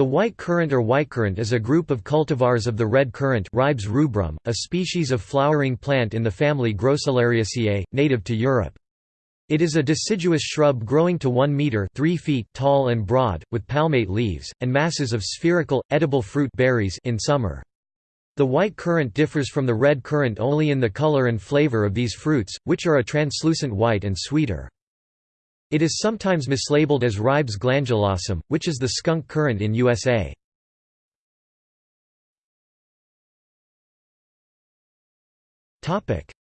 The white currant or whitecurrant is a group of cultivars of the red currant Ribes rubrum, a species of flowering plant in the family Grossulariaceae, native to Europe. It is a deciduous shrub growing to 1 meter 3 feet tall and broad, with palmate leaves, and masses of spherical, edible fruit berries in summer. The white currant differs from the red currant only in the color and flavor of these fruits, which are a translucent white and sweeter. It is sometimes mislabeled as Ribes glandulosum, which is the skunk currant in USA.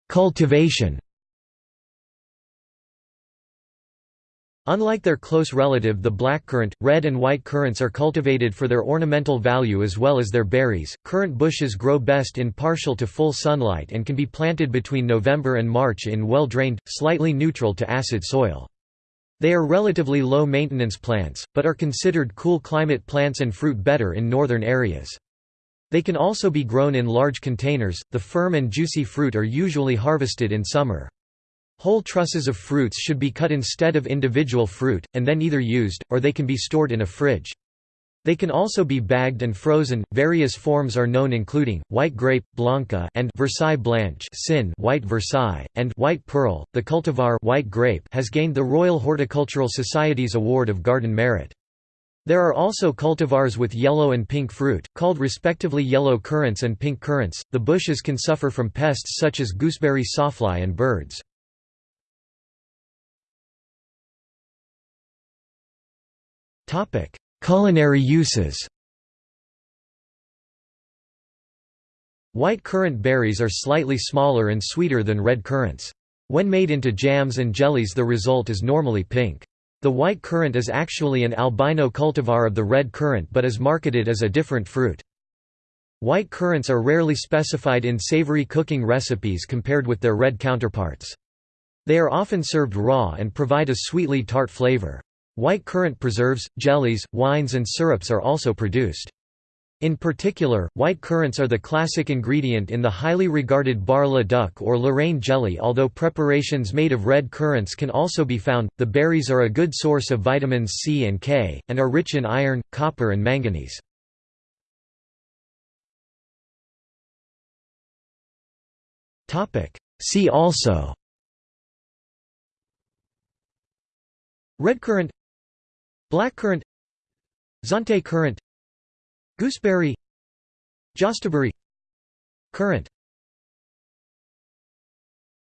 Cultivation Unlike their close relative the blackcurrant, red and white currants are cultivated for their ornamental value as well as their berries. Currant bushes grow best in partial to full sunlight and can be planted between November and March in well-drained, slightly neutral to acid soil. They are relatively low-maintenance plants, but are considered cool climate plants and fruit better in northern areas. They can also be grown in large containers. The firm and juicy fruit are usually harvested in summer. Whole trusses of fruits should be cut instead of individual fruit, and then either used, or they can be stored in a fridge. They can also be bagged and frozen. Various forms are known including white grape Blanka and Versailles blanche sin white Versailles and white pearl. The cultivar white grape has gained the Royal Horticultural Society's award of garden merit. There are also cultivars with yellow and pink fruit, called respectively yellow currants and pink currants. The bushes can suffer from pests such as gooseberry sawfly and birds. Topic: Culinary uses White currant berries are slightly smaller and sweeter than red currants. When made into jams and jellies the result is normally pink. The white currant is actually an albino cultivar of the red currant but is marketed as a different fruit. White currants are rarely specified in savory cooking recipes compared with their red counterparts. They are often served raw and provide a sweetly tart flavor. White currant preserves, jellies, wines and syrups are also produced. In particular, white currants are the classic ingredient in the highly regarded bar le duc or Lorraine jelly although preparations made of red currants can also be found. The berries are a good source of vitamins C and K, and are rich in iron, copper and manganese. See also Redcurrant Blackcurrant Zante currant Gooseberry Jostaberry Currant